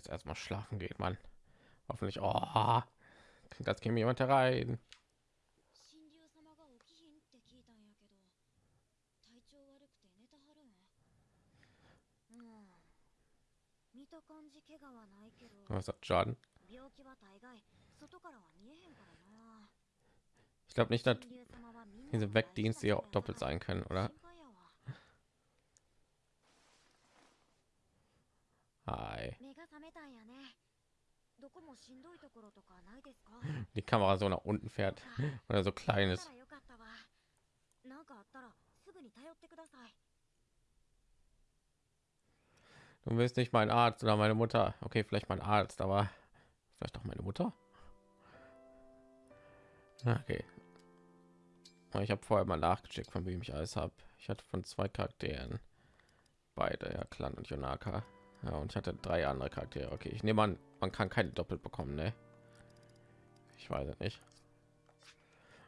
jetzt erstmal schlafen geht, man. Hoffentlich. Oh, klingt, als käme jemand herein. Was hat Schaden? Ich glaube nicht, dass diese Wegdienste ja doppelt sein können, oder? Hi. Die Kamera so nach unten fährt oder so kleines. Du bist nicht mein Arzt oder meine Mutter. Okay, vielleicht mein Arzt, aber vielleicht auch meine Mutter. Okay. Ich habe vorher mal nachgecheckt, von wem ich alles habe. Ich hatte von zwei Charakteren beide, ja, Clan und Jonaka. Ja, und ich hatte drei andere Charaktere. Okay, ich nehme an, man kann keine doppelt bekommen, ne? Ich weiß es nicht.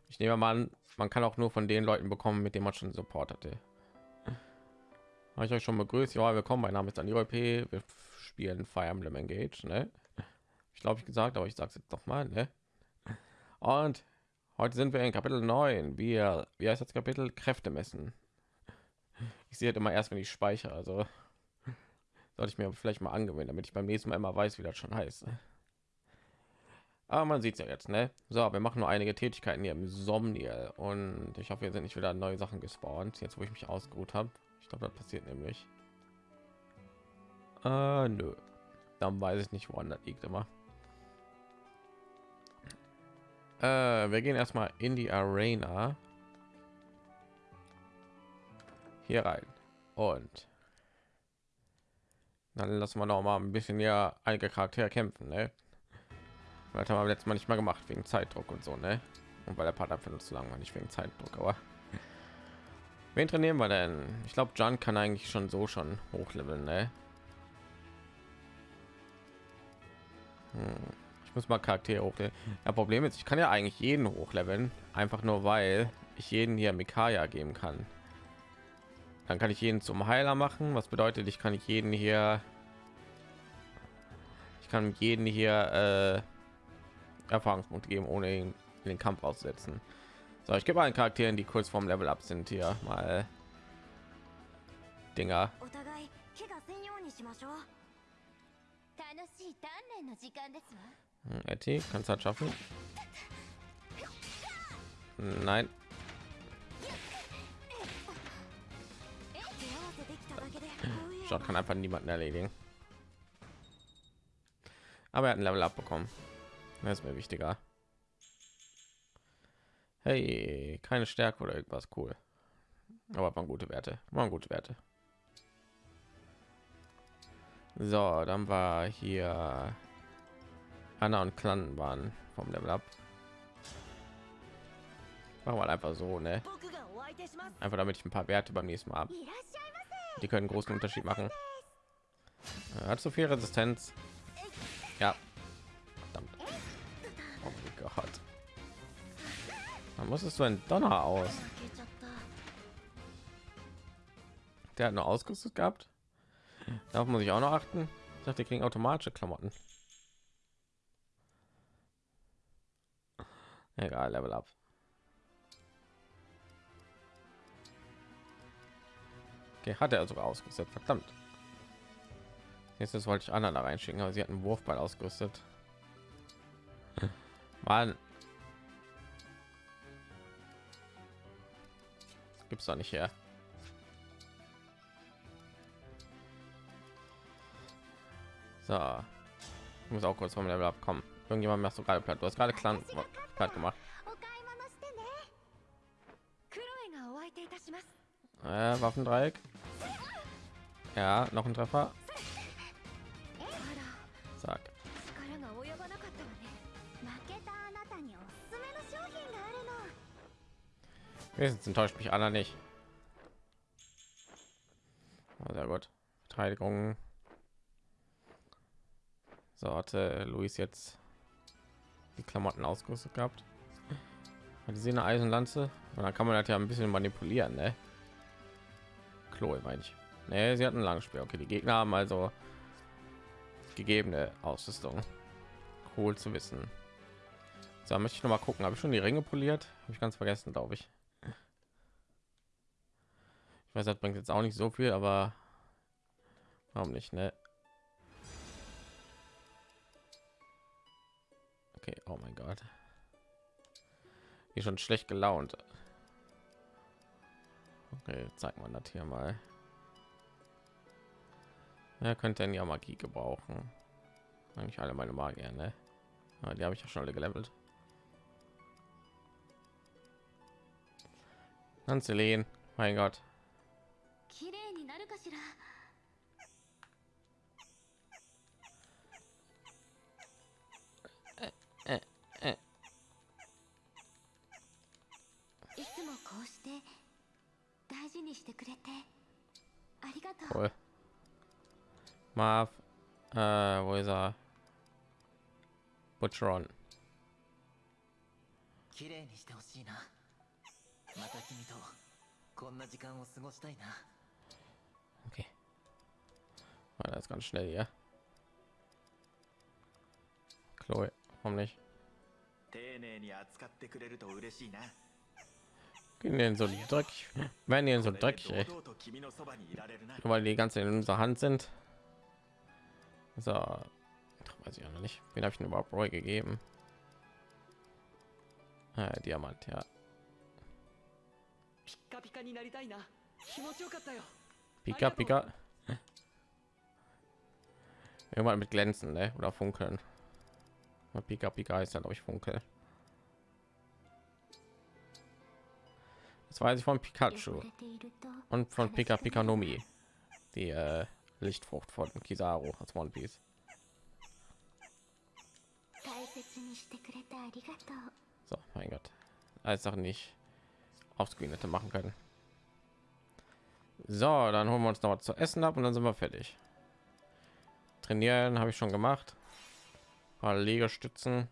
Ich nehme mal an, man kann auch nur von den Leuten bekommen, mit denen man schon Support hatte. Habe ich euch schon begrüßt? Ja, willkommen. Mein Name ist Daniel P. Wir spielen Fire Emblem Engage, ne? Ich glaube, ich gesagt, aber ich sage es jetzt doch mal, ne? Und heute sind wir in Kapitel 9. Wir, wie heißt das Kapitel? Kräfte messen. Ich sehe halt immer erst, wenn ich speichere, also sollte ich mir vielleicht mal angewöhnen, damit ich beim nächsten Mal immer weiß, wie das schon heißt. Aber man sieht es ja jetzt, ne? So, wir machen nur einige Tätigkeiten hier im Somniel und ich hoffe, wir sind nicht wieder neue Sachen gespawnt, jetzt wo ich mich ausgeruht habe. Ich glaube, das passiert nämlich. Äh, nö. Dann weiß ich nicht, woran das liegt immer. Äh, wir gehen erstmal in die Arena. Hier rein. Und dann lassen wir noch mal ein bisschen ja einige Charaktere kämpfen, ne? Das haben wir letztes Mal nicht mal gemacht wegen Zeitdruck und so, ne? Und weil der Part einfach nur zu lang war, nicht wegen Zeitdruck, aber wen trainieren wir denn? Ich glaube, John kann eigentlich schon so schon hochleveln, ne? Hm. Ich muss mal Charaktere hochleveln. Ja, Problem ist, ich kann ja eigentlich jeden hochleveln, einfach nur weil ich jeden hier Mikaya geben kann. Dann kann ich jeden zum Heiler machen, was bedeutet, ich kann jeden hier ich kann jeden hier äh, Erfahrungspunkte geben, ohne ihn in den Kampf aussetzen. So, ich gebe allen Charakteren, die kurz vorm Level up sind, hier mal Dinger. お互い怪我せんようにしましょう楽しい鍛錬の時間ですわ Hm, Etty, kannst du das schaffen? Nein, Shot kann einfach niemanden erledigen. Aber er hat ein Level abbekommen. Das ist mir wichtiger. Hey, keine Stärke oder irgendwas cool. Aber waren gute Werte. Waren gute Werte. So, dann war hier Anna und Clan waren vom Level ab Machen wir halt einfach so, ne? Einfach damit ich ein paar Werte beim nächsten Mal ab. Die können großen Unterschied machen. Er hat so viel Resistenz. Ja. Verdammt. Oh mein Gott. Da musstest du ein Donner aus. Der hat nur ausgerüstet gehabt. Darauf muss ich auch noch achten. Ich dachte, die kriegen automatische Klamotten. Egal, Level up. Okay, hat er sogar ausgerüstet. Verdammt. Jetzt wollte ich Anna da reinschicken, aber sie hat einen Wurfball ausgerüstet. Mann. Das gibt's doch nicht her. So. Ich muss auch kurz vom Level abkommen. Irgendjemand macht so gerade platt. Du hast gerade Klang platt gemacht. Äh, Waffendreieck. Ja, noch ein Treffer. Sag. Wenigstens enttäuscht mich Anna nicht. Oh, sehr gut. Verteidigung. So hatte Luis jetzt die Klamotten ausgerüstet gehabt. Hat sie eine Eisenlanze? Und dann kann man das ja ein bisschen manipulieren, ne? Chloe meine ich. Nee, sie hat ein langes Spiel. Okay, die Gegner haben also gegebene Ausrüstung. Cool zu wissen. So, möchte ich noch mal gucken. Habe ich schon die Ringe poliert? Habe ich ganz vergessen, glaube ich. Ich weiß, das bringt jetzt auch nicht so viel, aber warum nicht, ne? Okay, oh mein Gott. Hier schon schlecht gelaunt. Okay, zeig mal das hier mal. Ja, könnte ja Magie gebrauchen. Eigentlich alle meine Magier, ne? Aber die habe ich ja schon alle gelevelt. Anzelin, mein Gott. Marv, äh, wo ist er? Butcheron. 綺麗にしてほしいなまた君とこんな時間を過ごしたいな Okay. War das ganz schnell hier. Chloe, warum nicht? 丁寧に扱ってくれると嬉しいな Gehen denn so dreckig? Werden die denn so これで dreckig? ey? 堂々と君のそばにいられるな Nur Weil die ganze in unserer Hand sind. So, weiß ich auch noch nicht. Wen habe ich denn überhaupt Roy gegeben? Ah, Diamant, ja. Pika, Pika. Irgendwann mit glänzen, ne? Oder funkeln. Pika, Pika ist dann, glaube ich, funkel. Das weiß ich von Pikachu und von Pika Pika Nomi, die äh, Lichtfrucht von Kizaru als One Piece. So, mein Gott. Als auch nicht aufscreen hätte machen können. So, dann holen wir uns noch was zu essen ab und dann sind wir fertig. Trainieren habe ich schon gemacht. Paar Legestützen.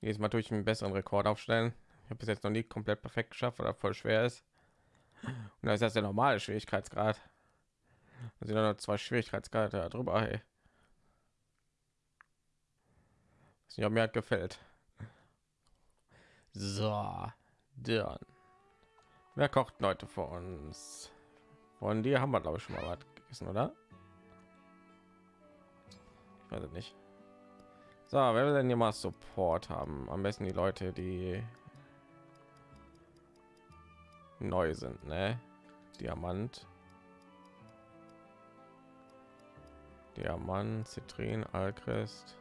Jetzt mal durch einen besseren Rekord aufstellen. Ich habe bis jetzt noch nie komplett perfekt geschafft, weil er voll schwer ist. Und da ist das der normale Schwierigkeitsgrad. Da sind noch zwei Schwierigkeitsgrade drüber. Hey. Ob mir hat gefällt. So, dann. Wer kocht Leute vor uns? Von dir haben wir, glaube ich, schon mal was gegessen, oder? Ich weiß nicht. So, wer will denn hier mal Support haben? Am besten die Leute, die neu sind, ne? Diamant. Diamant, Zitrin, Alcrest.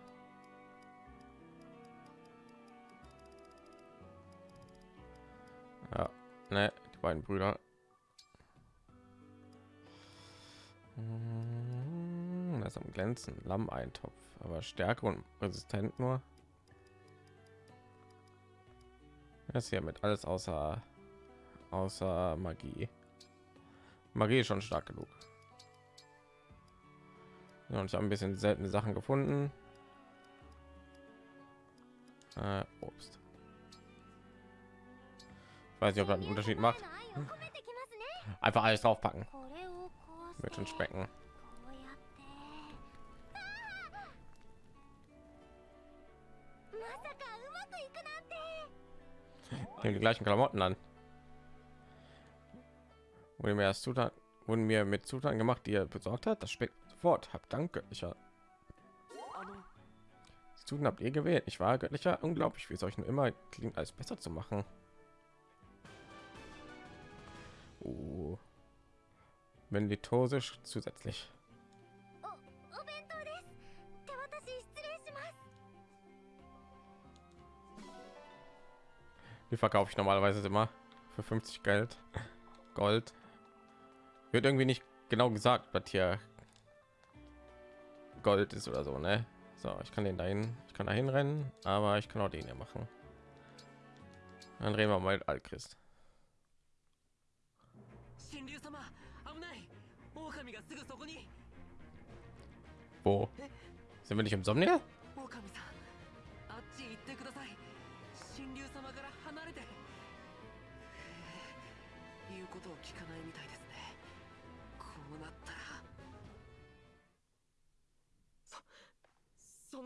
Ja, ne, die beiden Brüder. Hm, Das am glänzen Lammeintopf, aber Stärke und resistent nur. Das hier mit alles außer außer Magie. Magie ist schon stark genug. Und ich habe ein bisschen seltene Sachen gefunden. Äh, Obst. Ich weiß nicht, ob das einen Unterschied macht. Einfach alles draufpacken. Wird schon specken. Nehmen die gleichen Klamotten an. Wurde mir erst Zutaten, wurden mir mit Zutaten gemacht, die er besorgt hat. Das speckt Wort habt. Danke, ich Zuten habt ihr gewählt. Ich war göttlicher, unglaublich, wie es euch nur immer klingt, alles besser zu machen. Oh. Wenn litosisch zusätzlich. Die verkaufe ich normalerweise immer für 50 Geld. Gold. Wird irgendwie nicht genau gesagt, was hier Gold ist oder so, ne? So, ich kann den dahin, ich kann dahin rennen, aber ich kann auch den hier machen. Dann reden wir mal Altchrist. Wo? Sind wir nicht im Somnia?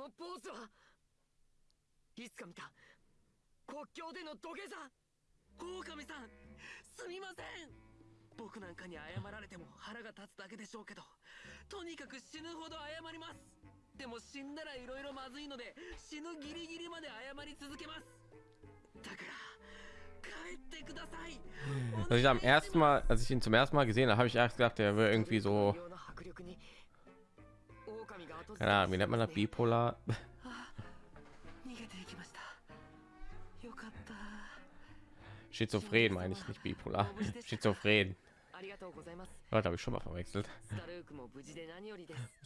のポーズはいつか見た国境での土下座。狼さんすみません僕なんかに謝られても腹が立つだけでしょうけどとにかく死ぬほど謝りますでも死んだら色々まずいので死ぬギリギリまで謝り続けます。だから帰ってください。Also ich am ersten Mal, als ich ihn zum ersten Mal gesehen habe, habe ich erst gedacht, er wäre irgendwie so, 狼が後ず keine Ahnung, wie nennt man das bipolar? Schizophren meine ich nicht bipolar. Schizophren. Leute, habe ich schon mal verwechselt.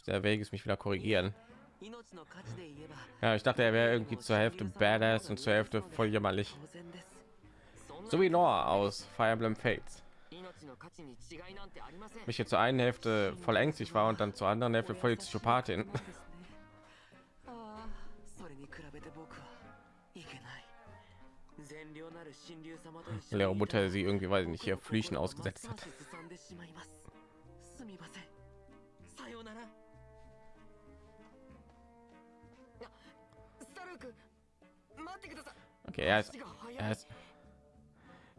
Der Weg ist mich wieder korrigieren. Ja, ich dachte, er wäre irgendwie zur Hälfte badass und zur Hälfte voll jämmerlich. So wie Noah aus Fire Emblem Fates mich hier zur einen Hälfte voll ängstlich war und dann zur anderen Hälfte voll Psychopathin. Leere Mutter sie irgendwie weiß ich nicht hier Flüchen ausgesetzt hat. Okay, er ist, er ist,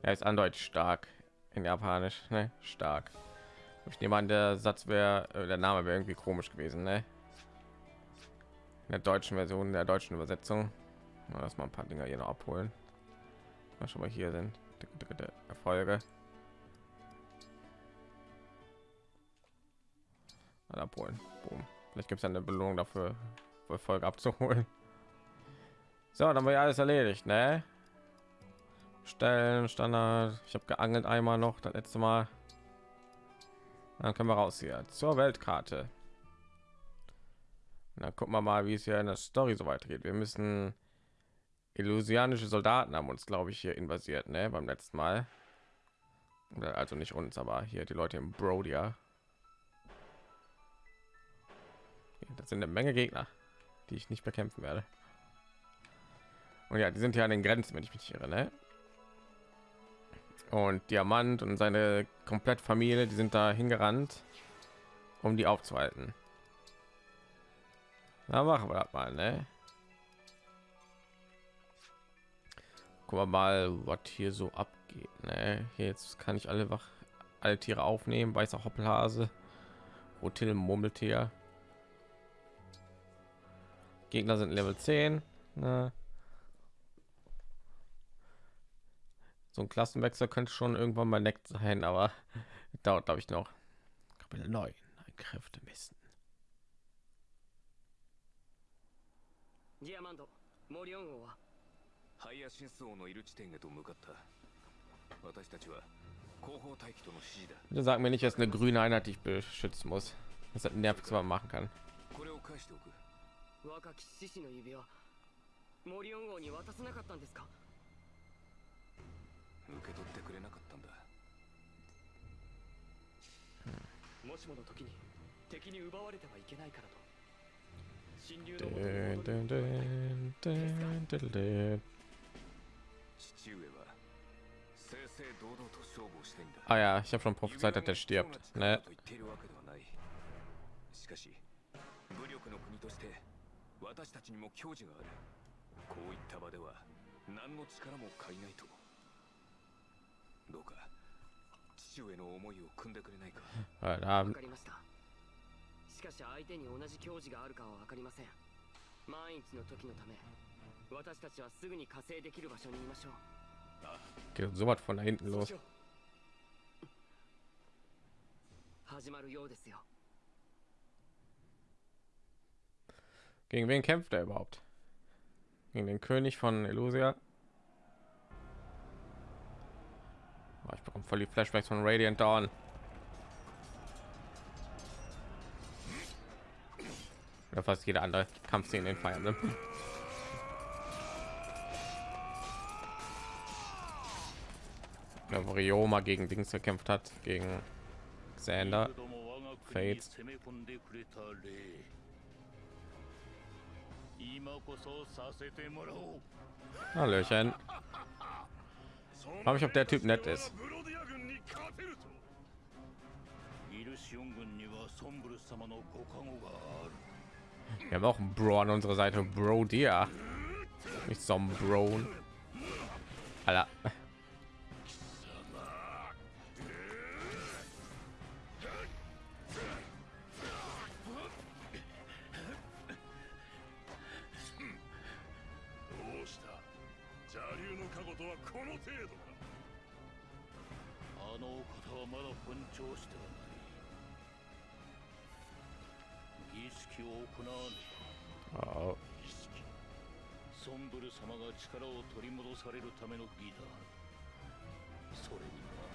er ist andeutig stark in Japanisch, ne? Stark. Ich nehme an, der Satz wäre, äh, der Name wäre irgendwie komisch gewesen, ne? In der deutschen Version, der deutschen Übersetzung. Mal Lass mal ein paar Dinger hier noch abholen. Mal schon mal hier sind. Erfolge. Mal abholen. Boom. Vielleicht gibt es eine Belohnung dafür, Erfolge abzuholen. So, dann wir ja alles erledigt, ne? Stellen, Standard. Ich habe geangelt einmal noch, das letzte Mal. Dann können wir raus hier zur Weltkarte. Und dann gucken wir mal, wie es hier in der Story so weitergeht. Wir müssen illusianische Soldaten haben uns, glaube ich, hier invasiert, ne? Beim letzten Mal. Also nicht uns, aber hier die Leute im Brodia. Das sind eine Menge Gegner, die ich nicht bekämpfen werde. Und ja, die sind ja an den Grenzen, wenn ich mich irre, ne? Und Diamant und seine komplette Familie, die sind da hingerannt, um die aufzuhalten. Na, machen wir das mal, ne? Gucken wir mal, was hier so abgeht, ne? Jetzt kann ich alle wach alle Tiere aufnehmen, weißer Hoppelhase, Rotil Murmeltier. Gegner sind Level 10. Ne? So ein Klassenwechsel könnte schon irgendwann mal neckt sein, aber dauert glaube ich noch. Kapitel 9, ein Kräfte messen. ディアマンド、モリオン王はハイヤシンス王のいる地点へと向かった私たちは後方待機との指示だ Bitte sag mir nicht, dass eine grüne Einheit die ich beschützen muss. Das ist das nervigste, was man machen kann. これを返しておく若き獅子の指輪モリオン王に渡さなかったんですか 受け取ってくれなかったんだもしもの時に敵に奪われてはいけないからと神竜 dun, dun, dun, dun, dun. 父上は正々堂々と勝負をしたいんだ Ah ja, ich habe schon prophezeit, dass der stirbt. Ne? と言っているわけではないしかし武力の国として私たちにも矜持があるこういった場では何の力も借りないとどうか父上の思いを組んでくれないか。りました。しかし相手に同じ矜持があるかは分かりません。万一の時のため私たちはすぐに加勢できる場所にいましょう。Geht so was von da hinten los. 始まるようですよ。Gegen wen kämpft er überhaupt? Gegen den König von Elusia? ich bekomme voll die Flashbacks von Radiant Dawn. Oder fast jeder andere Kampfszene in Fire Emblem. Ja, wo Ryoma gegen Dings gekämpft hat, gegen Xander. ども我が国 Fates に攻め込んでくれた礼今こそさせてもらおう Hallöchen. Frage ich, ob der Typ nett ist. Wir haben auch einen Bro an unserer Seite. Bro, dir nicht zum Bro. Alter. はまだ噴張してはない儀式を行わねば儀式ソンブル様が力を取り戻されるための儀だそれには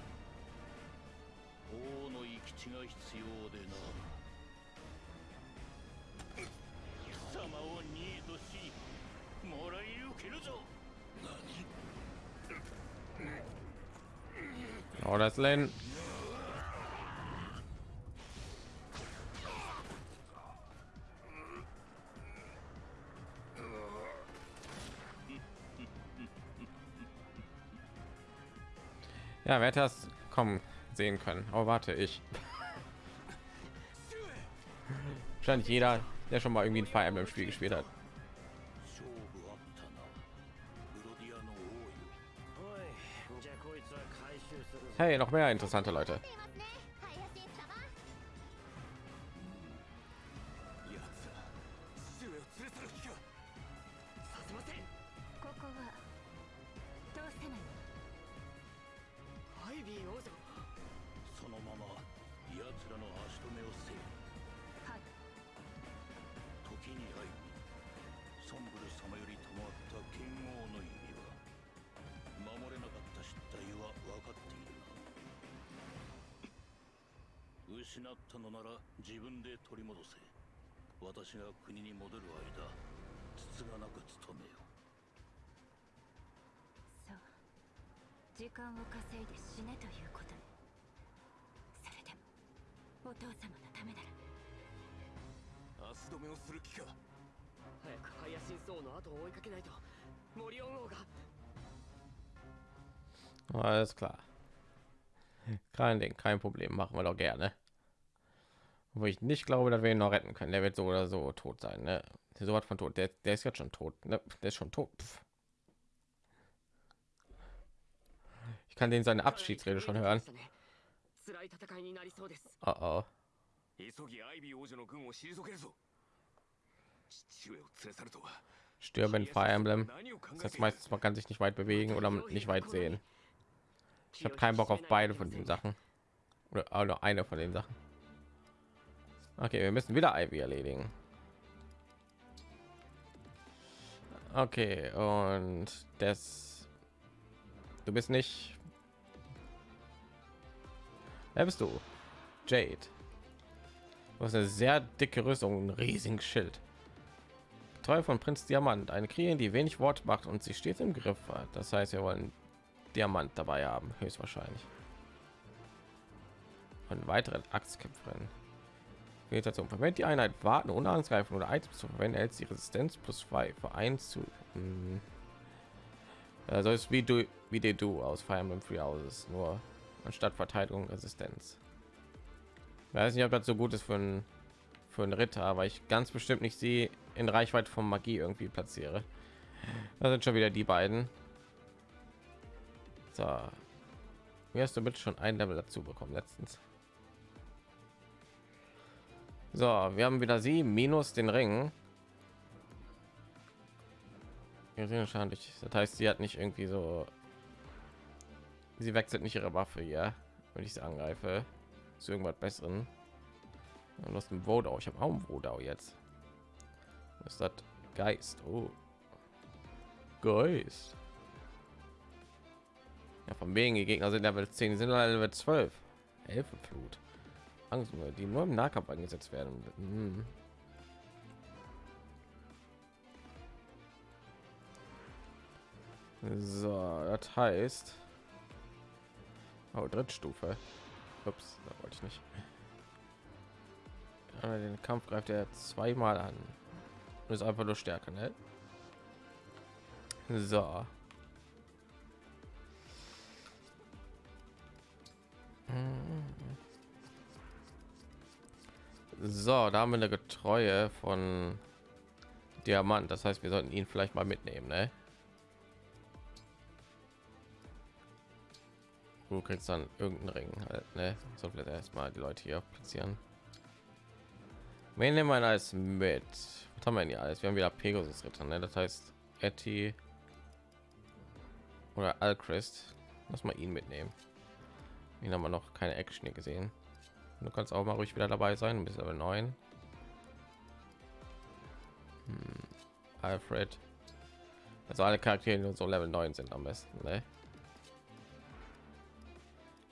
王の生き地が必要でな貴様をニードしもらい受けるぞ Oh, das Len. Ja, wer hätte das kommen sehen können? Oh, warte, ich. Wahrscheinlich jeder, der schon mal irgendwie ein Fire Emblem Spiel gespielt hat. Hey, noch mehr interessante Leute. 私が国に戻る間つつがなく務めよそう。時間を稼いで死ねということね。それでもお父様のためなら。足止めをする気か？早くハイアシンス王の後を追いかけないと。モリオン王が Alles klar. Kein Ding, kein Problem, machen wir doch gerne. Wo ich nicht glaube, dass wir ihn noch retten können. Der wird so oder so tot sein. Ne? So was von tot. Der, der ist jetzt schon tot. Ne? Der ist schon tot. Pff. Ich kann den seine Abschiedsrede schon hören. 辛い戦いになりそうです Oh oh. 急ぎアイビー王女の軍を退けるぞ父上を連れ去るとは Stürmen in Fire Emblem. 何を考え Das heißt ている meistens, man kann sich nicht weit bewegen oder nicht weit sehen. Ich habe keinen Bock auf beide von den Sachen. Oder auch nur eine von den Sachen. Okay, wir müssen wieder Ivy erledigen. Okay, und das... Du bist nicht... Wer bist du? Jade. Du hast eine sehr dicke Rüstung, einen riesigen Schild. Treu von Prinz Diamant, eine Kriegerin, die wenig Wort macht und sie steht im Griff hat. Das heißt, wir wollen Diamant dabei haben, höchstwahrscheinlich. Und weitere Axtkämpferin. Vegetation. Verwendet die Einheit warten ohne angreifen oder Items zu verwenden, hält sie Resistenz plus 2 für 1 zu. Hm. Also ist wie du wie die du aus Fire Emblem Free Houses, nur anstatt Verteidigung Resistenz. Ich weiß nicht, ob das so gut ist für einen für einen Ritter, weil ich ganz bestimmt nicht sie in Reichweite von Magie irgendwie platziere. Da sind schon wieder die beiden. So, wie hast du mit schon ein Level dazu bekommen letztens? So, wir haben wieder sie minus den Ring. Wahrscheinlich. Das heißt, sie hat nicht irgendwie so. Sie wechselt nicht ihre Waffe hier, wenn ich sie angreife. Zu irgendwas Besseren. Und aus dem Vodau. Ich habe auch einen Vodau jetzt. Was ist das? Geist. Oh. Geist. Ja, von wegen die Gegner sind Level 10, die sind Level 12. Elfenflut. Angst, die nur im Nahkampf eingesetzt werden. Hm. So, das heißt. Oh, Drittstufe. Ups, da wollte ich nicht. Aber den Kampf greift er zweimal an. Ist einfach nur stärker, ne? So. So, da haben wir eine Getreue von Diamant. Das heißt, wir sollten ihn vielleicht mal mitnehmen, ne? Du kriegst dann irgendeinen Ring halt, ne? So vielleicht erstmal die Leute hier platzieren. Wen nehmen wir als mit? Was haben wir denn hier alles? Wir haben wieder Pegasus Ritter, ne? Das heißt, Etty oder Alchrist. Lass mal ihn mitnehmen. Ihn haben wir noch keine Action gesehen. Du kannst auch mal ruhig wieder dabei sein, bis aber neun. Hm. Alfred. Also alle Charaktere, die so Level 9 sind am besten, ne?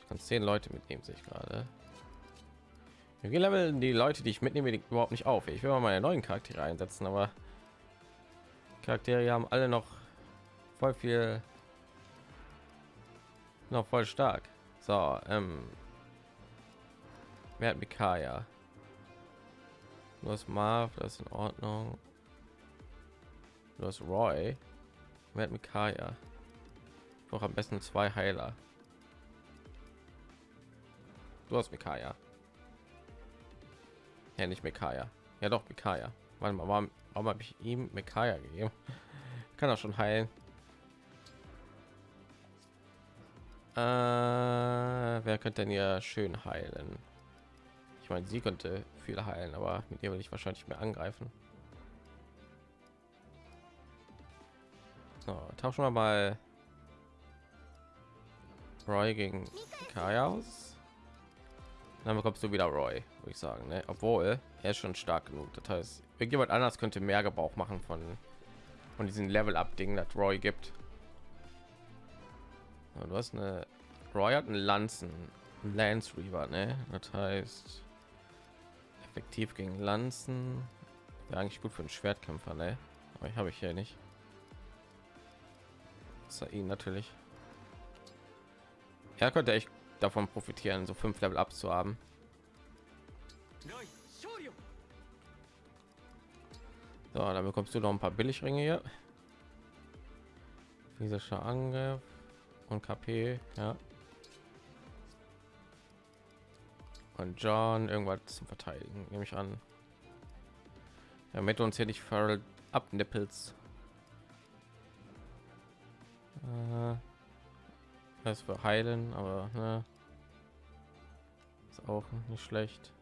Ich kann zehn Leute mitnehmen, sich gerade. Wir leveln die Leute, die ich mitnehme, die überhaupt nicht auf. Ich will mal meine neuen Charaktere einsetzen, aber Charaktere haben alle noch voll viel noch voll stark. So, ähm, wer hat Mikaya? Du hast Marv, das ist in Ordnung. Du hast Roy. Wer hat Mikaya? Brauche am besten zwei Heiler. Du hast Mikaya. Ja, nicht Mikaya. Ja, doch Mikaya. Warte mal, warum, warum habe ich ihm Mikaya gegeben? Kann er schon heilen. Äh, wer könnte denn hier schön heilen? Ich meine, sie könnte viel heilen, aber mit ihr will ich wahrscheinlich mehr angreifen. So, tauschen wir mal Roy gegen Kaya aus. Dann bekommst du wieder Roy, würde ich sagen. Ne? Obwohl er ist schon stark genug. Das heißt, irgendjemand anders könnte mehr Gebrauch machen von von diesen Level up Dingen, das Roy gibt. Ja, du hast eine Roy hat einen Lanzen, Lance Reaver, ne? Das heißt effektiv gegen Lanzen. Wäre eigentlich gut für einen Schwertkämpfer, ne? Aber ich habe ich hier nicht. ihn natürlich. Er könnte echt davon profitieren, so fünf Level abzuhaben. So, dann bekommst du noch ein paar Billigringe hier. Physischer Angriff und KP, ja. Und John irgendwas zum Verteidigen, nehme ich an. Damit uns hier nicht Feral abnippels. Äh, das für heilen, aber ne, ist auch nicht schlecht.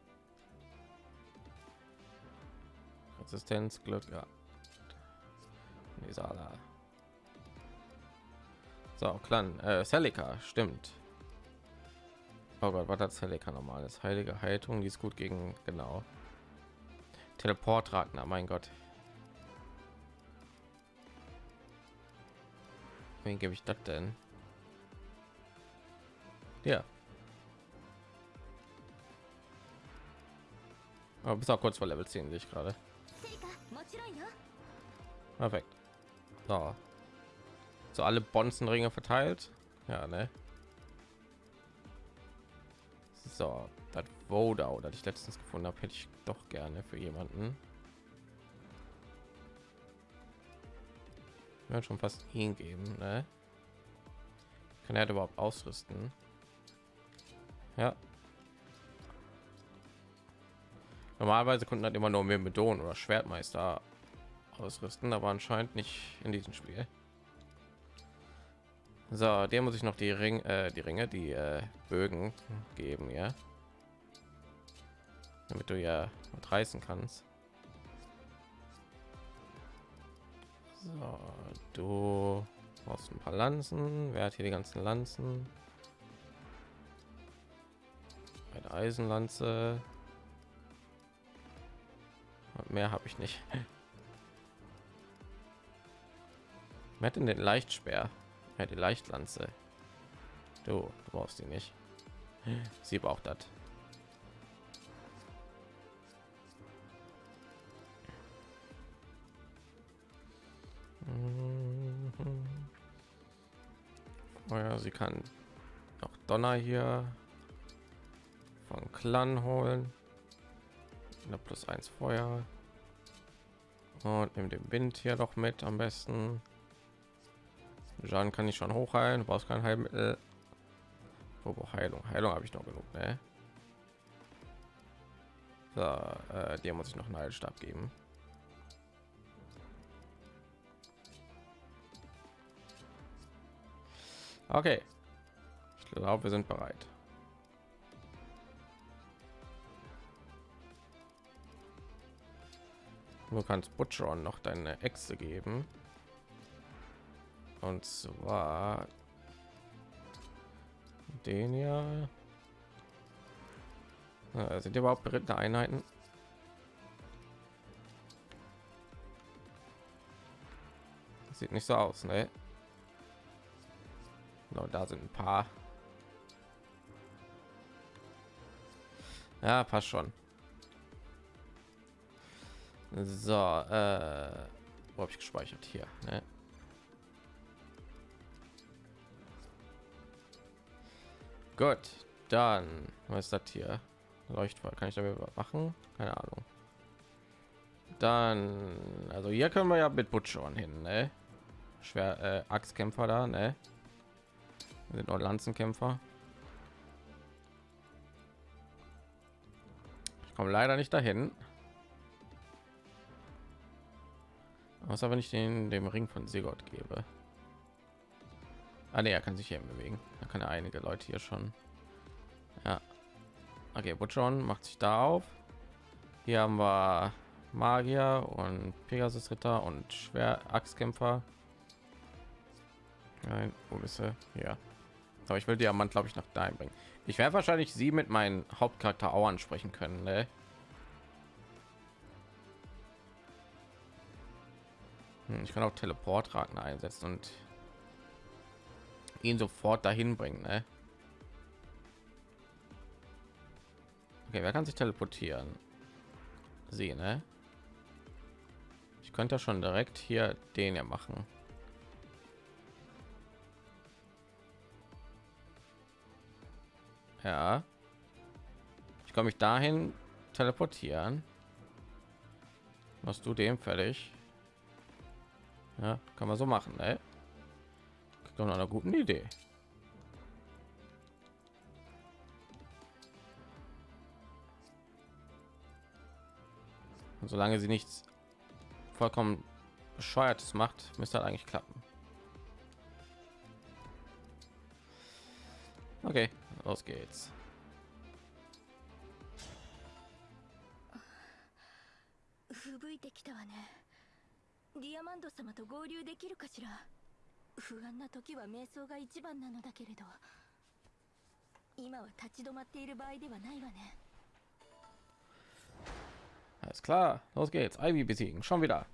Resistenz, Glück, ja. Nisala. So, Clan, äh, Celica, stimmt. Oh Gott, was hat Celica normales? Heilige Haltung, die ist gut gegen, genau. Teleport Ragnar, mein Gott. Wen gebe ich das denn? Ja. Aber bis auch kurz vor Level 10 sehe ich gerade. Perfekt. So. So alle Bonzenringe verteilt. Ja, ne? So, das Vodau, das ich letztens gefunden habe, hätte ich doch gerne für jemanden. Ja, schon fast ihn geben, ne? Kann er überhaupt ausrüsten? Ja. Normalerweise konnten halt immer nur mehr Medon oder Schwertmeister ausrüsten, aber anscheinend nicht in diesem Spiel. So, der muss ich noch die Ring, äh, die Ringe, die äh, Bögen geben, ja, damit du ja reißen kannst. So, du brauchst ein paar Lanzen. Wer hat hier die ganzen Lanzen? Eine Eisenlanze. Und mehr habe ich nicht. Wer hat denn den Leichtsperr? Ja, die Leichtlanze. Du, du brauchst die nicht. Sie braucht das. Oh ja, sie kann noch Donner hier von Clan holen. Eine plus eins Feuer. Und nimm den Wind hier noch mit am besten. Schaden kann ich schon hochheilen, du brauchst kein Heilmittel. Oh, Wobei Heilung, Heilung habe ich noch genug, ne? So, äh, dir muss ich noch einen Heilstab geben. Okay. Ich glaube, wir sind bereit. Du kannst Butcheron noch deine Echse geben. Und zwar den ja. Sind die überhaupt berittene Einheiten? Sieht nicht so aus, ne? No, da sind ein paar. Ja, passt schon. So, äh, wo habe ich gespeichert? Hier, ne? Gut, dann was ist das hier? Leuchtfeuer kann ich damit machen? Keine Ahnung. Dann, also hier können wir ja mit Butchern hin, ne? Schwer äh, Axtkämpfer da, ne? Sind nur Lanzenkämpfer. Ich komme leider nicht dahin. Was aber nicht den dem Ring von Sigurd gebe. Ah, nee, er kann sich hier bewegen. Da kann er einige Leute hier schon. Ja. Okay, Butchon macht sich da auf. Hier haben wir Magier und Pegasus Ritter und Schwer Axtkämpfer. Nein, wo bist du? Ja. Aber ich will Diamant, glaube ich, nach dahin bringen. Ich werde wahrscheinlich sie mit meinem Hauptcharakter auch ansprechen können. Ne? Hm, ich kann auch Teleportraten einsetzen und ihn sofort dahin bringen. Ne? Okay, wer kann sich teleportieren? Sie, ne? Ich könnte schon direkt hier den ja machen. Ja. Ich komme mich dahin teleportieren. Machst du dem fertig? Ja, kann man so machen, ne? Doch noch eine gute Idee. Und solange sie nichts vollkommen bescheuertes macht, müsste das eigentlich klappen. Okay, los geht's. 吹雪いてきたわねディアマンド様と合流できるかしら 不安な時は瞑想が一番なのだけれど今は立ち止まっている場合ではないわね Alles klar, los geht's. Ivy besiegen, schon wieder.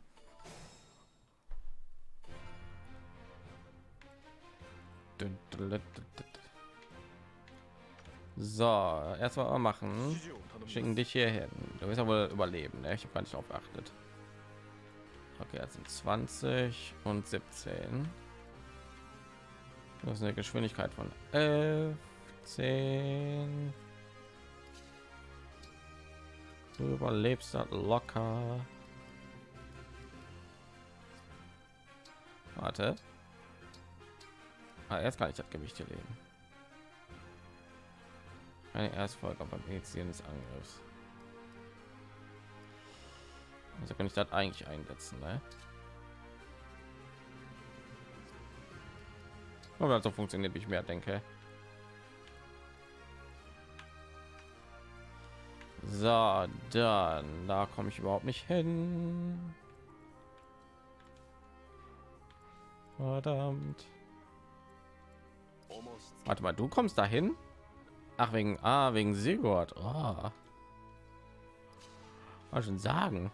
So, erstmal machen. Schicken dich hier hin. Du wirst ja wohl überleben. Ne? Ich habe gar nicht darauf geachtet. Okay, das sind 20 und 17. Das ist eine Geschwindigkeit von 11, 10. Du überlebst das locker. Warte. Ah, jetzt kann ich das Gewicht hier legen. Eine Erstfolge beim Initiieren des Angriffs. Also kann ich das eigentlich einsetzen, ne? Aber so funktioniert, wie ich mehr denke. So, dann da komme ich überhaupt nicht hin. Verdammt. Warte mal, du kommst dahin? Ach wegen ah wegen Sigurd. Oh. Schon sagen?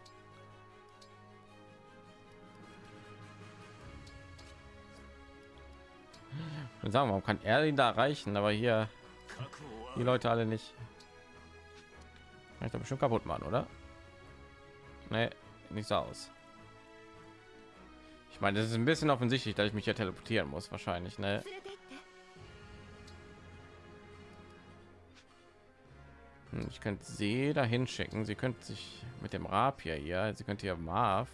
Und sagen, warum kann er ihn da erreichen, aber hier die Leute alle nicht? Kann ich da bestimmt kaputt machen, oder? Nee, nicht so aus. Ich meine, das ist ein bisschen offensichtlich, dass ich mich ja teleportieren muss, wahrscheinlich, ne? Hm, Ich könnte sie dahin schicken. Sie könnte sich mit dem Rapier hier, sie könnte hier Marv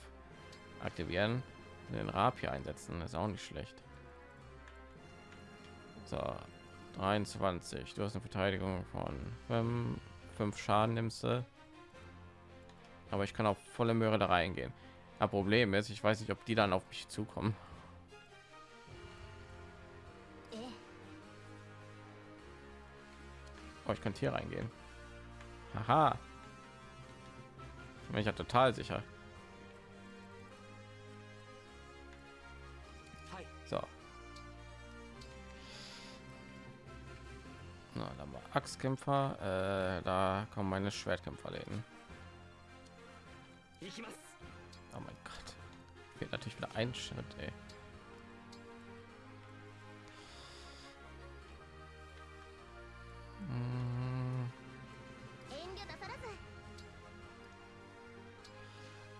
aktivieren, den Rapier einsetzen. Das ist auch nicht schlecht. So, 23. Du hast eine Verteidigung von ähm, fünf Schaden nimmst du. Aber ich kann auch volle Möhre da reingehen. Das Problem ist, ich weiß nicht, ob die dann auf mich zukommen. Oh, ich könnte hier reingehen. Haha. Ich, ich ja total sicher. Na, da haben wir Axtkämpfer. Äh, da kommen meine Schwertkämpferläden. Oh mein Gott. Fehlt natürlich wieder ein Schritt, ey.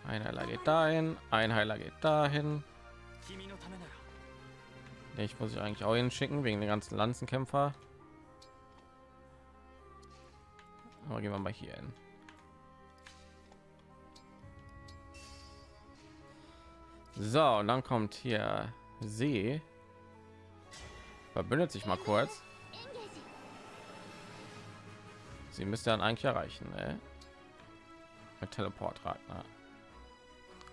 Ein Heiler geht dahin, ein Heiler geht dahin. Ich muss ich eigentlich auch hinschicken wegen den ganzen Lanzenkämpfer. Aber gehen wir mal hier hin. So, und dann kommt hier See. Verbündet sich mal kurz. Sie müsste dann eigentlich erreichen, ne? Mit Teleport Ne?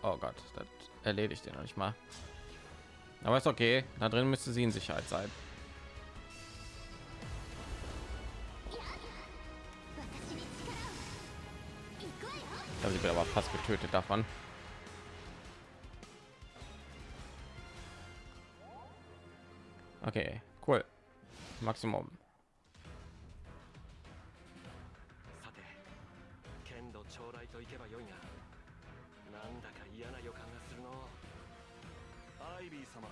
Oh Gott, das erledigt den noch nicht mal. Aber ist okay. Da drin müsste sie in Sicherheit sein. よ Ich habe sie wird aber fast getötet davon. Okay, cool. Maximum. さて剣道将来といけばよいがなんだか嫌な予感がするのアイビー様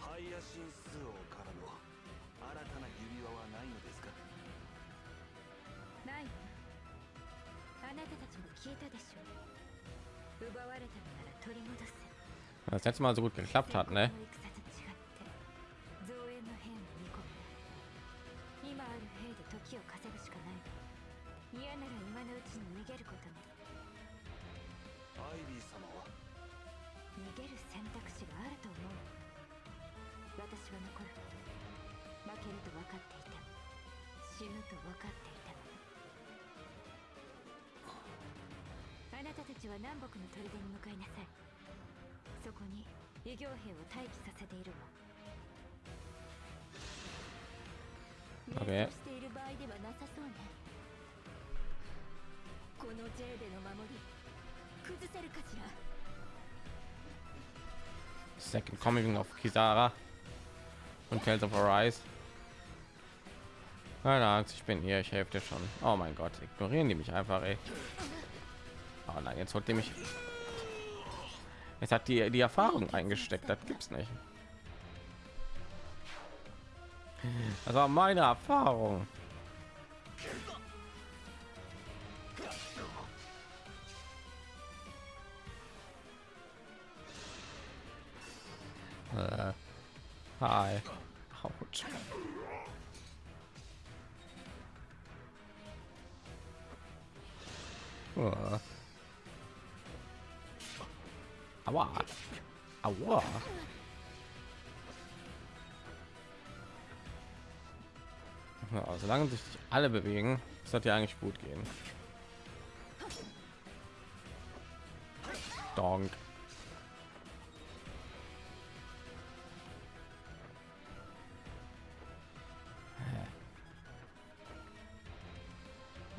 ハイヤシンス王からの新たな指輪はないのですかない Das letzte Mal so gut geklappt hat, ne? ないわ嫌なら今のうちに逃げることねアイビー様は逃げる選択肢があると思う私は残る負けると分かっていた死ぬと分かっていたあなたたちは南北の砦に向かいなさいそこに異形兵を待機させているわ Okay. 瞑想している場合ではなさそうねこのジェーデの守り崩せるかしら Second Coming of Kisara und Tales of Arise. Keine Angst, ich bin hier, ich helfe dir schon. Oh mein Gott, ignorieren die mich einfach, ey. Oh nein, jetzt holt die mich. Jetzt hat die die Erfahrung eingesteckt, das gibt's nicht. Das war meine Erfahrung. Äh, hi. Autsch. Äh. Aua. Aua. Ja, solange sich alle bewegen, sollte ja eigentlich gut gehen. Donk.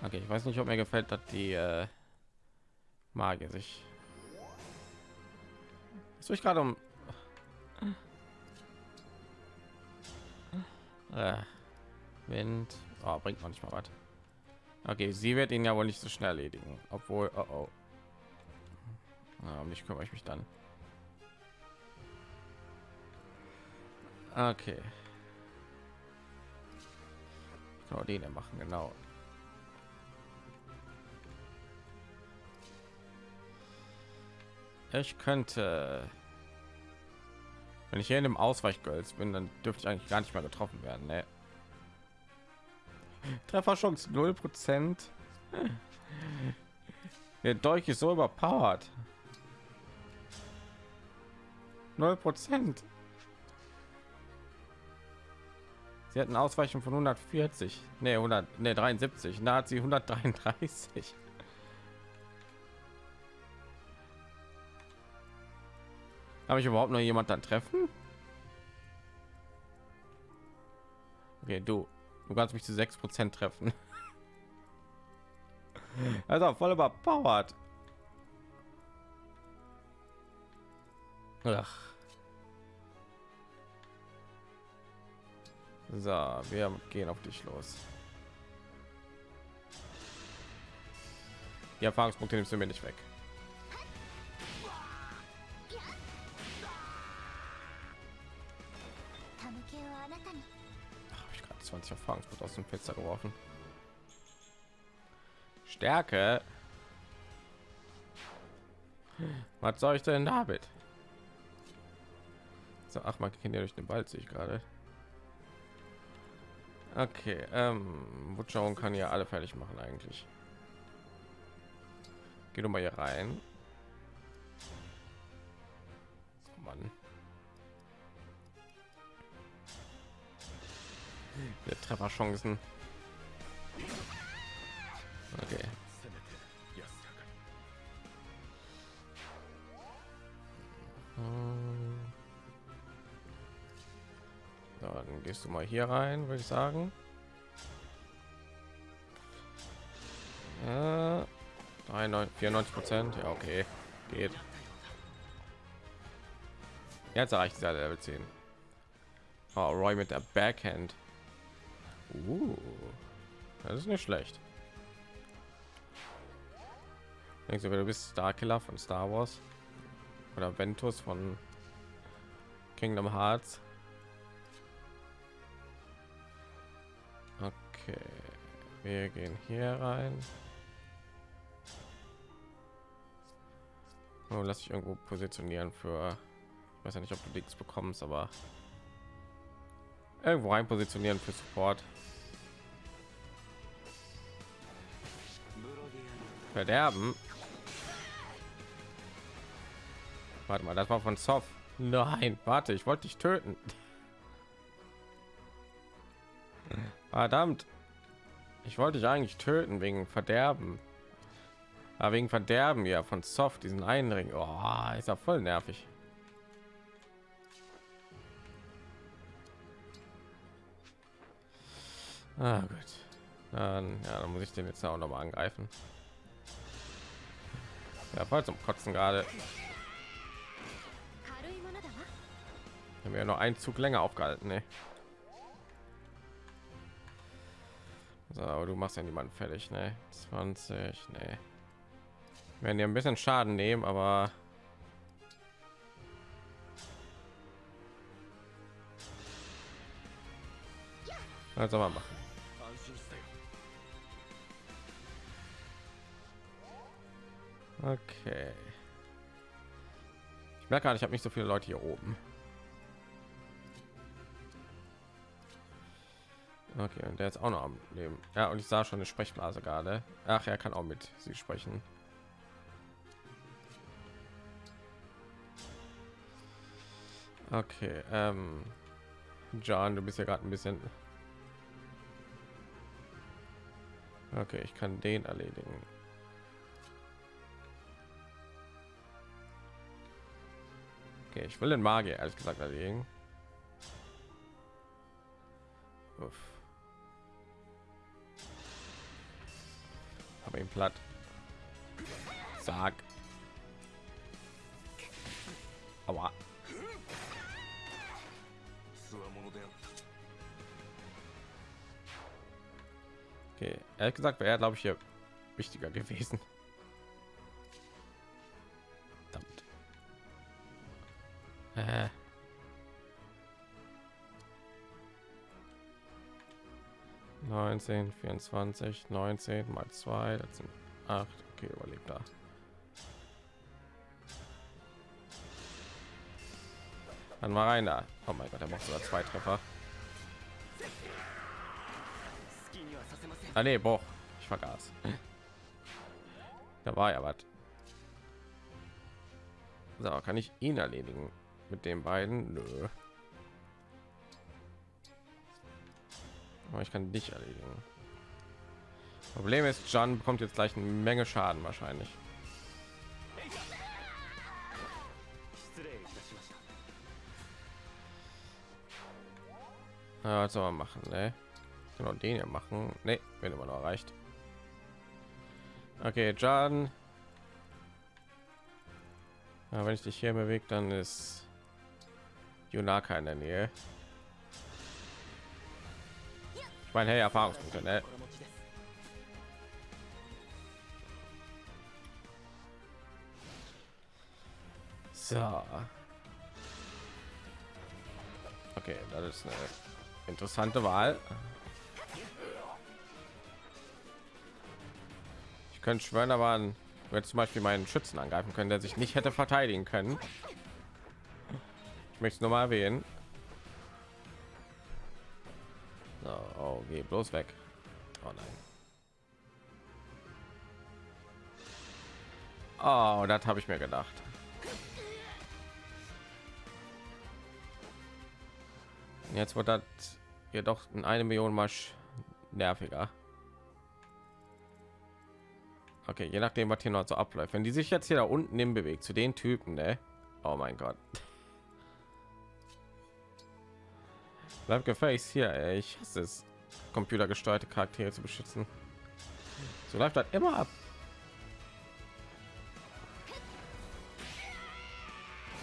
Okay, ich weiß nicht, ob mir gefällt, dass die äh, Magier sich. Ist ich gerade um. Äh, Wind. Oh, bringt noch nicht mal was. Okay, sie wird ihn ja wohl nicht so schnell erledigen, obwohl. Oh, oh. Ja, um dich kümmere ich mich dann. Okay. Genau, den machen, genau. Ich könnte, wenn ich hier in dem Ausweichgölz bin, dann dürfte ich eigentlich gar nicht mehr getroffen werden. Ne? Trefferchance 0 Prozent. Der Dolch ist so überpowered. 0 Prozent. Sie hatten Ausweichung von 140, ne 100, ne 73. Da hat sie 133. Habe ich überhaupt noch jemand dann treffen? Okay, du Du kannst mich zu 6 Prozent treffen. Also voll überpowered. Ach. So, wir gehen auf dich los. Die Erfahrungspunkte nimmst du mir nicht weg. 20 Erfahrungspunkte aus dem Fenster geworfen. Stärke. Was soll ich denn damit? So, ach, man kennt ja durch den Wald, sehe ich gerade. Okay, ähm, Wutschauung kann ja alle fertig machen eigentlich. Geh doch mal hier rein. der Trefferchancen. Okay. Dann gehst du mal hier rein, würde ich sagen. Äh, 94 Prozent, ja okay, geht. Jetzt erreicht dieser Level 10. Oh, Roy mit der Backhand. Uh, das ist nicht schlecht. Denkst du, du bist Starkiller von Star Wars oder Ventus von Kingdom Hearts? Okay, wir gehen hier rein. Oh, lass ich irgendwo positionieren für, ich weiß ja nicht, ob du nichts bekommst, aber irgendwo rein positionieren für Support. Verderben. Warte mal, das war von Soft. Nein, warte, ich wollte dich töten. Verdammt. Ich wollte dich eigentlich töten wegen Verderben. Aber wegen Verderben ja von Soft diesen einen Ring. Oh, ist ja voll nervig. Ah, gut. Dann, ja, dann muss ich den jetzt auch noch mal angreifen. Ja, voll zum Kotzen gerade. Haben wir ja noch einen Zug länger aufgehalten, ne? So, aber du machst ja niemanden fertig, ne? 20, ne. Werden dir ein bisschen Schaden nehmen, aber also mal machen. Okay. Ich merke gerade, ich habe nicht so viele Leute hier oben. Okay, und der ist auch noch am Leben. Ja, und ich sah schon eine Sprechblase gerade. Ach, er kann auch mit sie sprechen. Okay, ähm, John, du bist ja gerade ein bisschen. Okay, ich kann den erledigen. Okay, ich will den Magier ehrlich gesagt erlegen. Uff. Hab ihn platt. Sag. Aua. Okay, ehrlich gesagt wäre er, glaube ich, hier wichtiger gewesen. Äh. Neunzehn, vierundzwanzig, neunzehn mal zwei, das sind acht. Okay, überlebt da. Dann war einer. Oh mein Gott, er macht sogar zwei Treffer. Ah nee, boah, ich vergaß. Da war ja was. So, kann ich ihn erledigen? mit den beiden? Nö. aber ich kann dich erledigen. Problem ist Jan bekommt jetzt gleich eine menge schaden wahrscheinlich. Ja, was soll man machen ne? genau den hier machen. Ne, wenn immer noch erreicht. Okay Jan. Ja, wenn ich dich hier bewegt dann ist Junaka in der Nähe. Ich meine, hey, Erfahrungspunkte, ne? So. Okay, das ist eine interessante Wahl. Ich könnte schwören, aber wenn zum Beispiel meinen Schützen angreifen können, der sich nicht hätte verteidigen können. Möchte es nur mal erwähnen. So, oh, geh bloß weg. Oh nein. Oh, das habe ich mir gedacht. Jetzt wird das jedoch in eine Million mal nerviger. Okay, je nachdem, was hier noch so abläuft. Wenn die sich jetzt hier da unten im bewegt zu den Typen, ne? Oh mein Gott. Bleib gefälligst hier, ey. Ich hasse es, computergesteuerte Charaktere zu beschützen. So läuft das immer ab.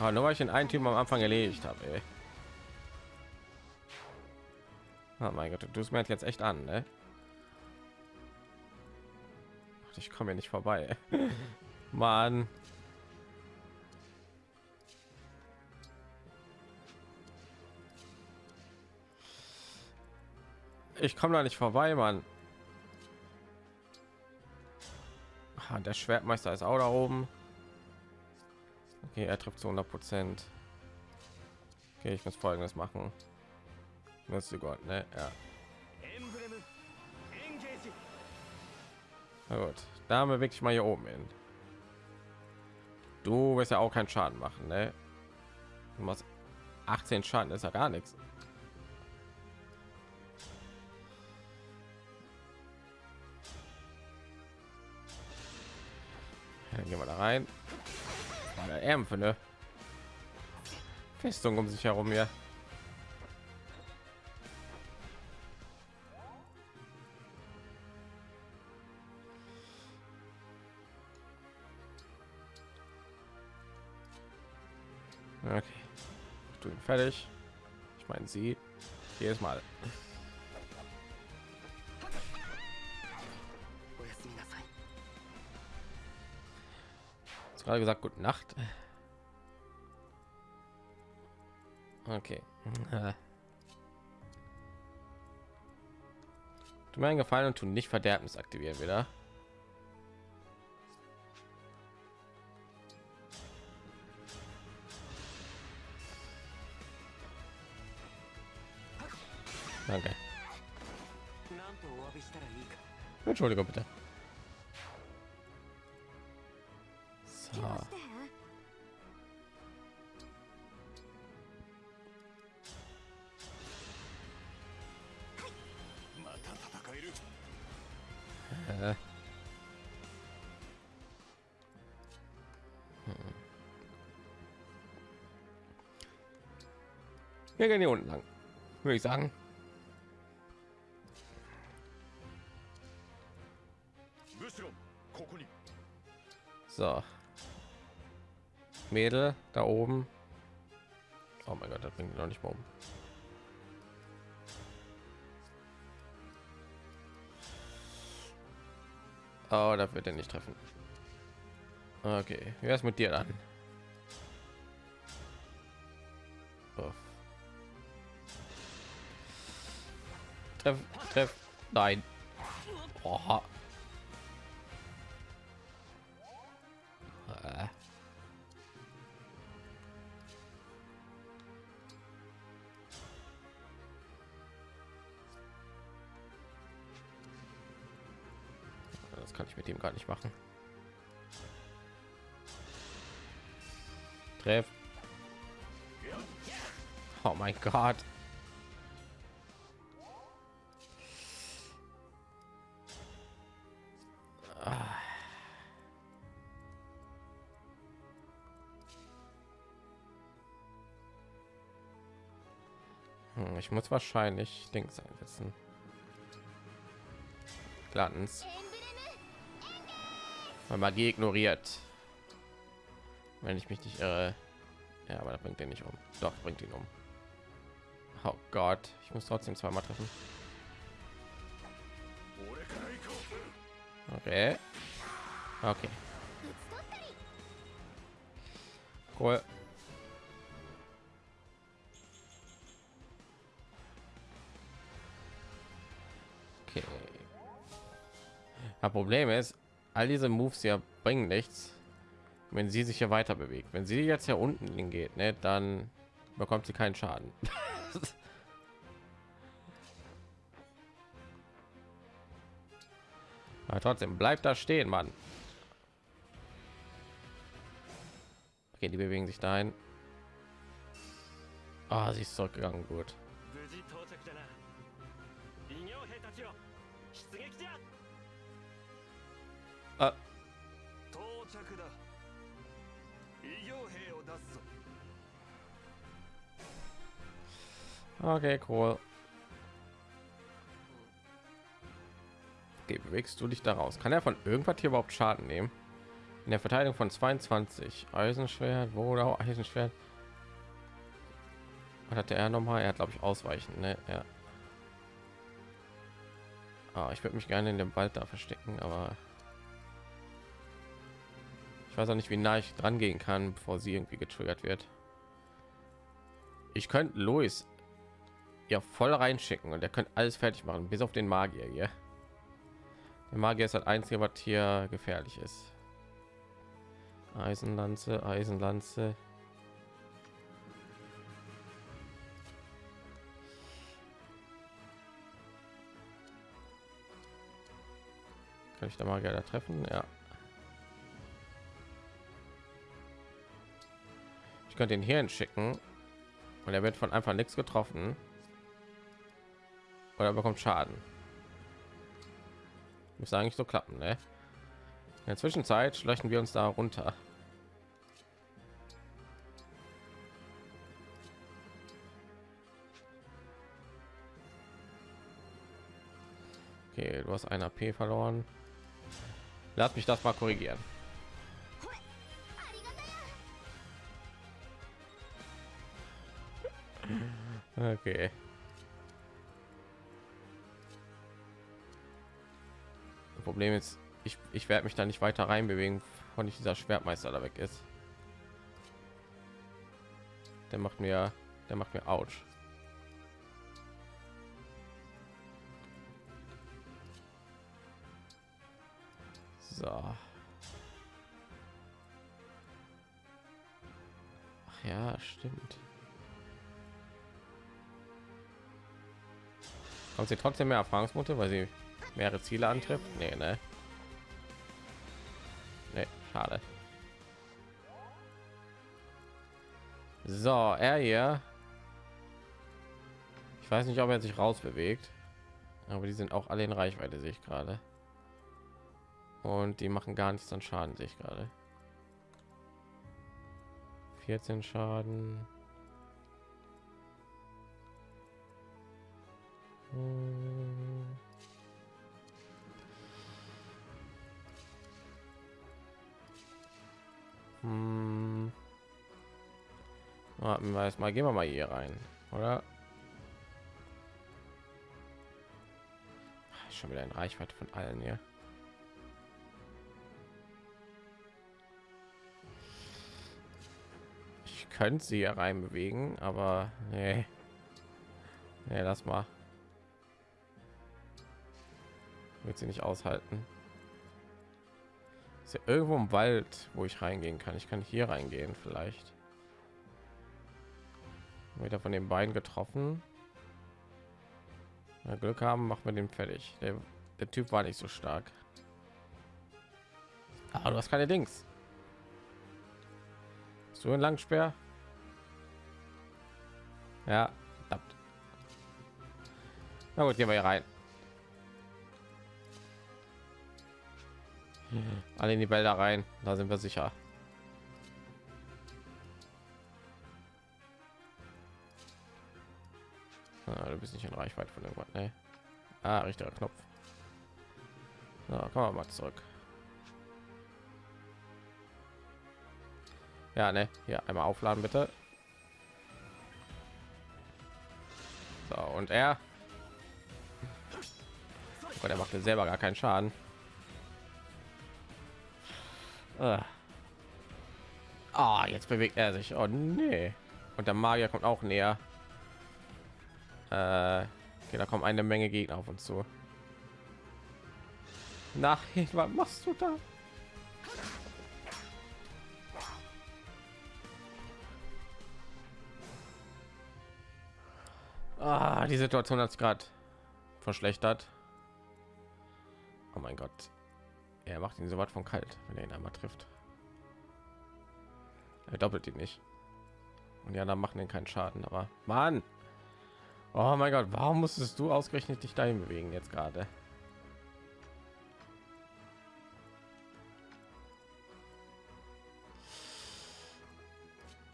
Aber nur weil ich den einen Typen am Anfang erledigt habe. Oh mein Gott, du tust mir jetzt echt an, ne? Ich komme hier nicht vorbei. Mann. Ich komme da nicht vorbei, man Ah, der Schwertmeister ist auch da oben. Okay, er trifft zu 100 Prozent. Okay, ich muss Folgendes machen. das du Gott, ne? Ja. Na gut, da bewege ich mal hier oben hin. Du wirst ja auch keinen Schaden machen, ne? Du machst 18 Schaden, ist ja gar nichts. Rein. Ärm für eine Festung um sich herum hier. Okay. Du ihn fertig. Ich meine sie. Jedes Mal. gerade gesagt, gute Nacht. Okay. Tu mir einen Gefallen und tu nicht Verderbnis aktivieren wieder. Danke. Entschuldigung bitte. wir gehen hier unten lang würde ich sagen. So. Mädel da oben. Oh mein gott das bringt noch nicht mal um. Oh das wird er nicht treffen. Okay wer ist mit dir dann? Treff, treff, nein. Oha. Äh. Das kann ich mit dem gar nicht machen. Treff. Oh mein Gott. Hm, Ich muss wahrscheinlich Dings einsetzen. Glanz. Weil Magie ignoriert. Wenn ich mich nicht irre. Ja, aber das bringt den nicht um. Doch, bringt ihn um. Oh Gott, ich muss trotzdem zweimal treffen. Okay. Okay. Cool. Das Problem ist, all diese Moves hier bringen nichts, wenn sie sich hier weiter bewegt. Wenn sie jetzt hier unten hingeht, ne, dann bekommt sie keinen Schaden. Aber trotzdem bleibt da stehen, Mann. Okay, die bewegen sich dahin. Ah, sie ist zurückgegangen, gut. Ah, 到着だ異形兵を出すぞ okay, cool. Okay, bewegst du dich daraus? Kann er von irgendwas hier überhaupt Schaden nehmen? In der Verteidigung von 22. Eisenschwert, wo oder Eisenschwert? Was hatte er noch mal? Er hat, glaube ich, ausweichen. Ne? Ja. Ah, ich würde mich gerne in dem Wald da verstecken, aber ich weiß auch nicht, wie nah ich dran gehen kann, bevor sie irgendwie getriggert wird. Ich könnte Louis ja voll reinschicken und er könnte alles fertig machen, bis auf den Magier hier. Der Magier ist das einzige, was hier gefährlich ist. Eisenlanze, Eisenlanze. Kann ich da Magier da treffen? Ja. Ich könnte ihn hier schicken und er wird von einfach nichts getroffen oder bekommt Schaden. Muss eigentlich so klappen, ne? In der Zwischenzeit schlechten wir uns da runter. Okay, du hast ein AP verloren. Lass mich das mal korrigieren. Okay. Problem ist, ich, ich werde mich da nicht weiter rein bewegen, von ich dieser Schwertmeister da weg ist. Der macht mir, der macht mir ouch. So. Ach ja, stimmt. Haben sie trotzdem mehr Erfahrungspunkte, weil sie mehrere Ziele antrifft? Nee, ne? Nee, schade. So, er hier. Ich weiß nicht, ob er sich raus bewegt, aber die sind auch alle in Reichweite, sehe ich gerade. Und die machen gar nichts an Schaden, sehe ich gerade. 14 Schaden. Hm. Hm. Warten wir erst mal, gehen wir mal hier rein, oder? Schon wieder in Reichweite von allen hier. Ich könnte sie hier rein bewegen, aber nee. Nee, lass mal. Wird sie nicht aushalten. Ist ja irgendwo im Wald, wo ich reingehen kann. Ich kann hier reingehen vielleicht. Wieder von den beiden getroffen. Wir Glück haben, machen wir den fertig. Der, der Typ war nicht so stark. Aber du hast keine Dings. So ein Langspeer. Ja, verdammt. Na gut, gehen wir hier rein. Alle in die Wälder rein, da sind wir sicher. Ah, du bist nicht in Reichweite von irgendwas, ne? Ah, richtiger Knopf. So, kommen wir mal zurück. Ja, ne, hier einmal aufladen bitte. So, und er. Oh Gott, er macht selber gar keinen Schaden. Ah, Ah, jetzt bewegt er sich. Oh nee. Und der Magier kommt auch näher. Äh, okay, da kommen eine Menge Gegner auf uns zu. Nein, was machst du da? Ah, die Situation hat sich gerade verschlechtert. Oh mein Gott. Er macht ihn so weit von kalt, wenn er ihn einmal trifft. Er doppelt ihn nicht. Und die anderen machen den keinen Schaden, aber Mann. Oh mein Gott, warum musstest du ausgerechnet dich dahin bewegen jetzt gerade?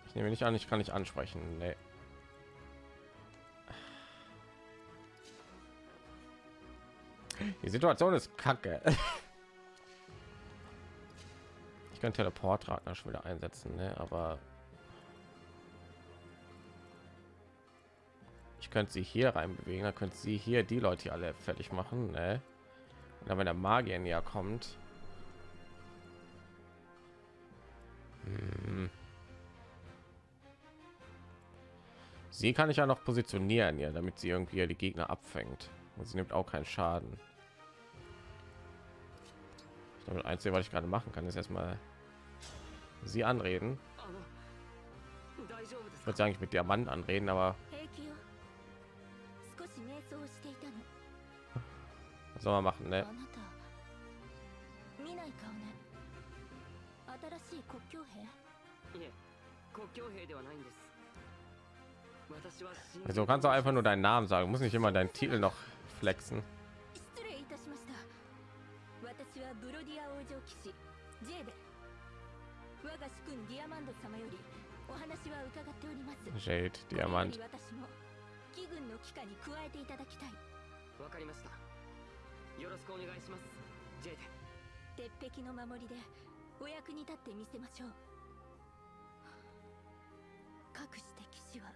Ich nehme nicht an, ich kann nicht ansprechen. Nee. Die Situation ist kacke. Könnte Teleportradner schon wieder einsetzen, ne? aber ich könnte sie hier rein bewegen, dann könnte sie hier die Leute alle fertig machen. Ne? Und dann, wenn der Magier näher kommt, hm. sie kann ich ja noch positionieren, ja, damit sie irgendwie die Gegner abfängt. Und sie nimmt auch keinen Schaden. Ich glaube, Einzige, was ich gerade machen kann, ist erstmal sie anreden. Ich würde sagen, ich mit Diamanten anreden, aber was soll man machen, ne? Also kannst du einfach nur deinen Namen sagen, muss nicht immer deinen Titel noch flexen. Jade, これよ Diamant. り私も義軍の機下に加えていただきたいわかりましたよろしくお願いしますジェイデ鉄壁の守りでお役に立ってみせましょうかくして騎士は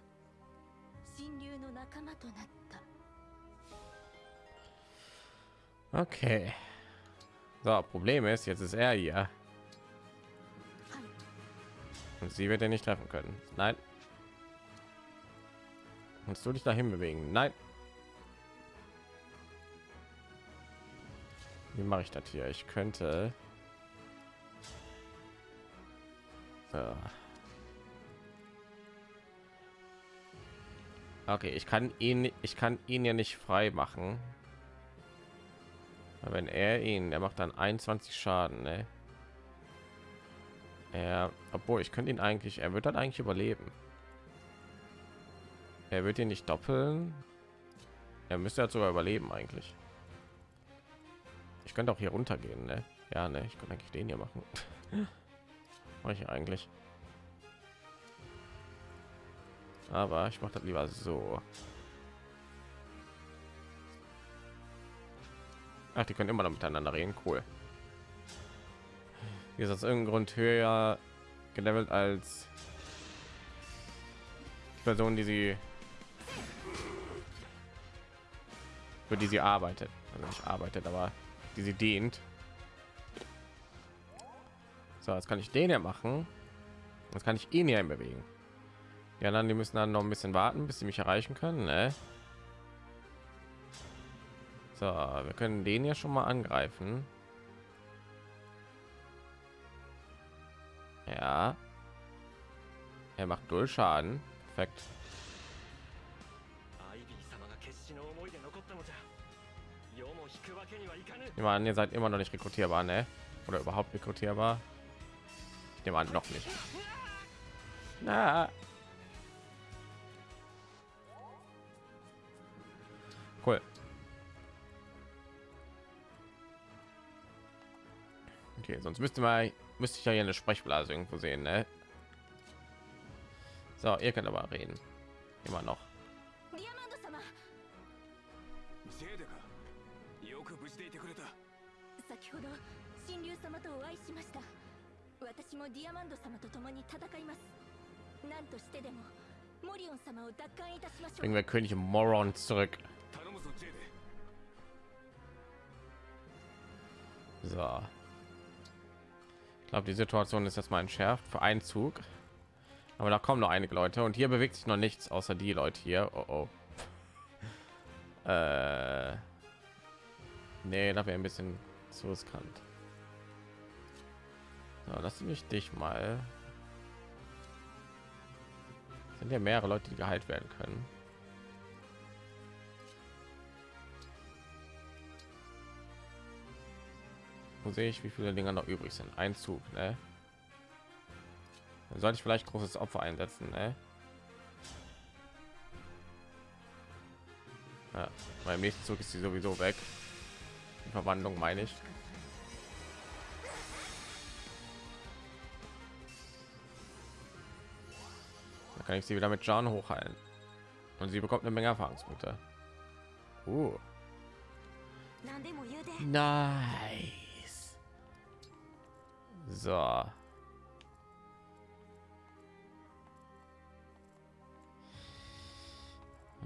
神竜の仲間となった Okay. So, Problem ist, jetzt ist er hier. Und sie wird er nicht treffen können. Nein. Kannst du dich dahin bewegen? Nein. Wie mache ich das hier? Ich könnte. Okay, ich kann ihn, ich kann ihn ja nicht frei machen. Aber wenn er ihn, der macht dann 21 Schaden, ne? Er, obwohl ich könnte ihn eigentlich, er wird dann eigentlich überleben. Er wird ihn nicht doppeln. Er müsste ja sogar überleben eigentlich. Ich könnte auch hier runtergehen, ne? Ja, ne, ich könnte eigentlich den hier machen. Mache ich eigentlich. Aber ich mache das lieber so. Ach, die können immer noch miteinander reden. Cool. Ist aus irgendeinem Grund höher gelevelt als die Person, die sie für die sie arbeitet. Also nicht arbeitet, aber die sie dient. So, jetzt kann ich den ja machen. Jetzt kann ich ihn hier bewegen. Die anderen, die müssen dann noch ein bisschen warten, bis sie mich erreichen können. Ne? So, wir können den ja schon mal angreifen. Ja. Er macht null Schaden. Perfekt. Ich meine, ihr seid immer noch nicht rekrutierbar, ne? Oder überhaupt rekrutierbar? Ich nehme an, noch nicht. Na. Cool. Okay, sonst müsste man müsste ich ja hier eine Sprechblase irgendwo sehen, ne? So, ihr könnt aber reden. Immer noch. Bringen wir König Moron zurück. So. Glaube, die Situation ist erstmal entschärft für einen Zug. Aber da kommen noch einige Leute und hier bewegt sich noch nichts außer die Leute hier. Oh, oh. Äh, nee, da wäre ein bisschen zu riskant. So, lass mich dich mal. Sind ja mehrere Leute, die geheilt werden können. Wo sehe ich, wie viele Dinger noch übrig sind? Ein Zug, ne? Dann sollte ich vielleicht großes Opfer einsetzen, ne? Ja, beim nächsten Zug ist sie sowieso weg. Die Verwandlung meine ich. Da kann ich sie wieder mit John hochheilen. Und sie bekommt eine Menge Erfahrungspunkte. Uh. 何 So. Habe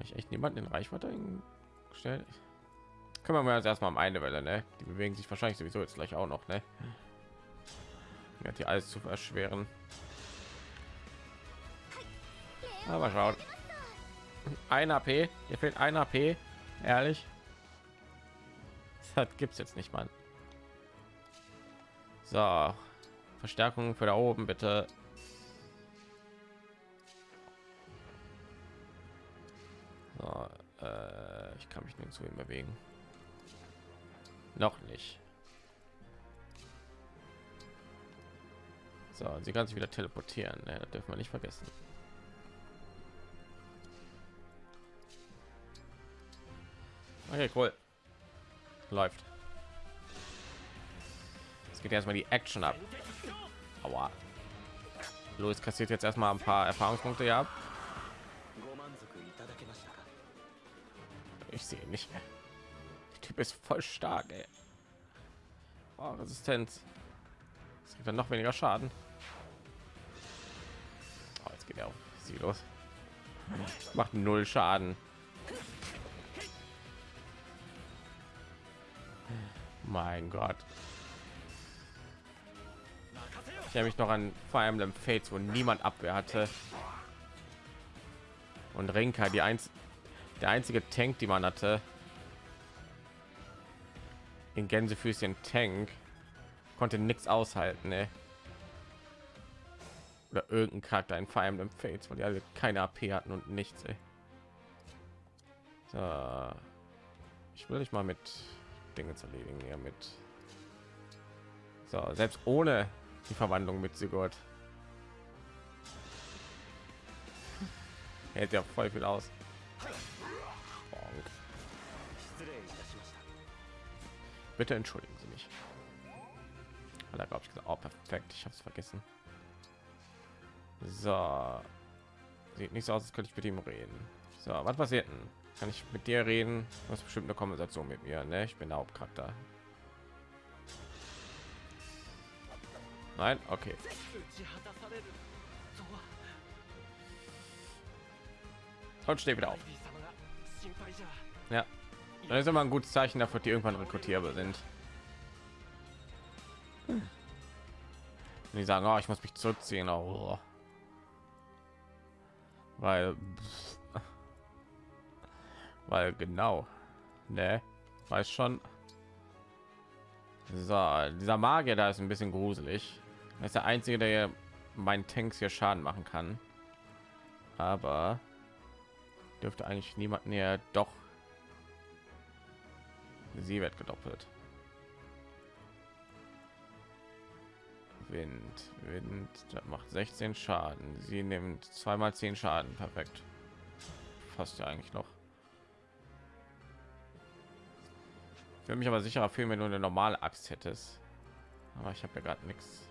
ich echt niemanden in Reichweite gestellt? Können wir mal erstmal um eine Welle, ne? Die bewegen sich wahrscheinlich sowieso jetzt gleich auch noch, ne? Ja, die alles zu erschweren. Aber schaut. Ein AP, hier fehlt ein AP, ehrlich. Das gibt's jetzt nicht, Mann. So, Verstärkung für da oben bitte. So, äh, ich kann mich nirgendwo hin bewegen. Noch nicht. So, sie kann sich wieder teleportieren. Ne, das dürfen wir nicht vergessen. Okay, cool. Läuft. Es geht erstmal die Action ab. Aua. Louis kassiert jetzt erstmal ein paar Erfahrungspunkte ja. Ich sehe nicht mehr. Der Typ ist voll stark, ey. Oh, Resistenz. Es gibt dann noch weniger Schaden. Oh, jetzt geht er auf sie los. Macht null Schaden. Mein Gott. Ich habe mich noch an Fire Emblem Fates, wo niemand Abwehr hatte. Und Renka, die eins, der einzige Tank, die man hatte. In Gänsefüßchen Tank konnte nichts aushalten, ey. Oder irgendein Charakter in Fire Emblem Fates, weil die alle keine AP hatten und nichts, ey. So. Ich will dich mal mit Dinge zu erledigen, ja mit. So, selbst ohne die Verwandlung mit Sigurd. Hält ja voll viel aus. Bitte entschuldigen Sie mich. Da glaube ich gesagt, oh, perfekt, ich habe es vergessen. So, sieht nicht so aus, als könnte ich mit ihm reden. So, was passiert denn? Kann ich mit dir reden? Das bestimmt eine Kompensation mit mir, ne? Ich bin der Hauptcharakter. Nein, okay. Und steht wieder auf. Ja, dann ist immer ein gutes Zeichen dafür, die irgendwann rekrutierbar sind. Hm. die sagen, oh, ich muss mich zurückziehen, oh. weil, weil genau, ne, weiß schon. So, dieser Magier da ist ein bisschen gruselig. Er ist der einzige, der meinen Tanks hier Schaden machen kann. Aber dürfte eigentlich niemand näher. Doch, sie wird gedoppelt. Wind, Wind, das macht 16 Schaden. Sie nimmt zweimal 10 Schaden. Perfekt. Fast ja eigentlich noch. Würde mich aber sicherer fühlen, wenn du eine normale Axt hättest. Aber ich habe ja gerade nichts.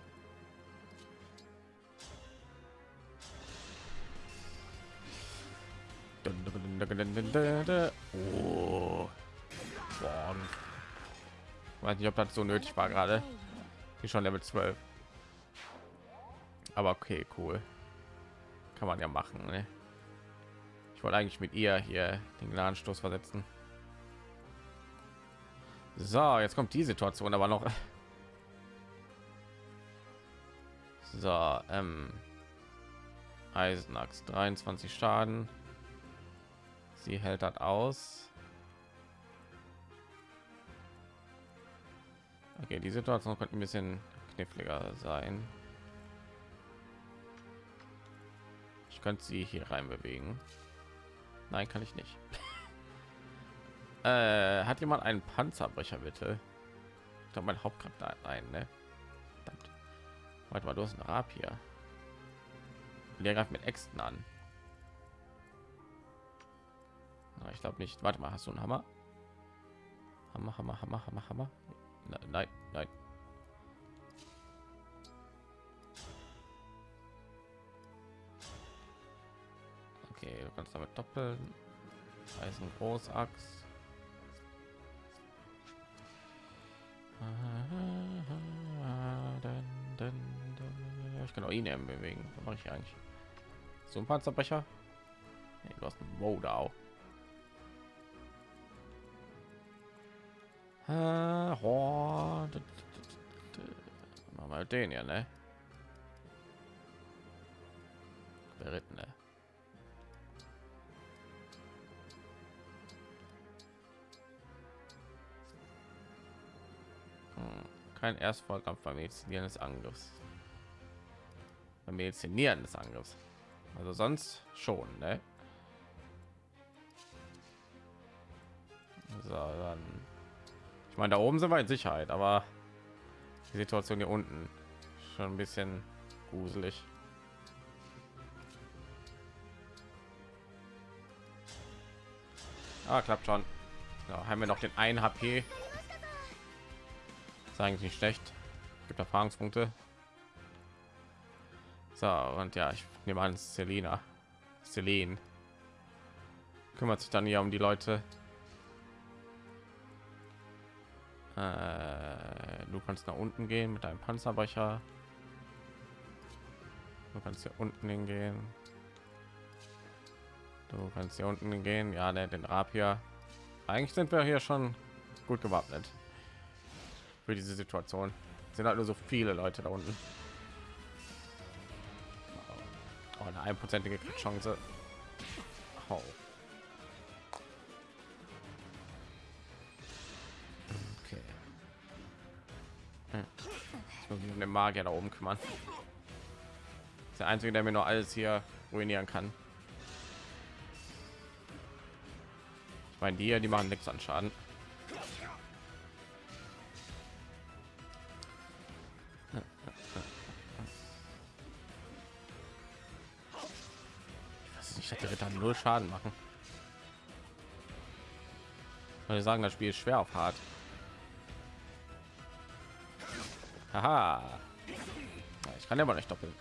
Oh. Weiß nicht, ob das so nötig war gerade. Die schon Level 12. Aber okay, cool. Kann man ja machen. Ne? Ich wollte eigentlich mit ihr hier den Gnadenstoß versetzen. So, jetzt kommt die Situation aber noch. So, ähm, Eisenachs 23 Schaden. Sie hält das aus. Okay, die Situation könnte ein bisschen kniffliger sein. Ich könnte sie hier rein bewegen. Nein, kann ich nicht. äh, hat jemand einen Panzerbrecher bitte? Ich glaube, mein Hauptcharakter hat einen, ne? Verdammt. Warte mal, du hast einen Rapier. Der greift mit Äxten an. Na, ich glaube nicht. Warte mal, hast du einen Hammer? Hammer, Hammer, Hammer, Hammer, Hammer. Na, nein, nein. Okay, du kannst damit doppeln. Eisen Großachs. Ich kann auch ihn eben bewegen. Was mache ich eigentlich? So ein Panzerbrecher? Nee, du hast einen Modau. Äh, Machen wir den ja, ne? Berittene. Hm, Kein Erstvorkampf beim Medizinieren des Angriffs. Beim Medizinieren des Angriffs. Also sonst schon, ne? So, dann. Ich meine, da oben sind wir in Sicherheit, aber die Situation hier unten schon ein bisschen gruselig. Ah, klappt schon. So, haben wir noch den 1 HP. Eigentlich nicht schlecht. Gibt Erfahrungspunkte. So, und ja, ich nehme an, Selina. Celine kümmert sich dann hier um die Leute. Äh, du kannst nach unten gehen mit deinem Panzerbrecher. Du kannst hier unten hingehen. Du kannst hier unten hingehen. Ja, ne, den Rapier. Eigentlich sind wir hier schon gut gewappnet für diese Situation. Es sind halt nur so viele Leute da unten. Oh, eine einprozentige Chance. Oh. Okay. Hm. Den Magier da oben kümmern. Das ist der einzige, der mir nur alles hier ruinieren kann. Ich meine, die hier, die machen nichts an Schaden. Null Schaden machen. Weil sagen, das Spiel ist schwer auf hart. Haha. Ich kann aber nicht doppeln.